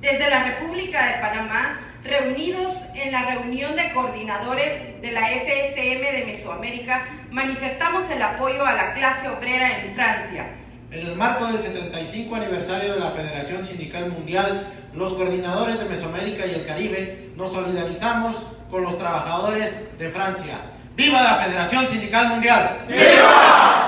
Desde la República de Panamá, reunidos en la reunión de coordinadores de la FSM de Mesoamérica, manifestamos el apoyo a la clase obrera en Francia. En el marco del 75 aniversario de la Federación Sindical Mundial, los coordinadores de Mesoamérica y el Caribe nos solidarizamos con los trabajadores de Francia. ¡Viva la Federación Sindical Mundial! ¡Viva!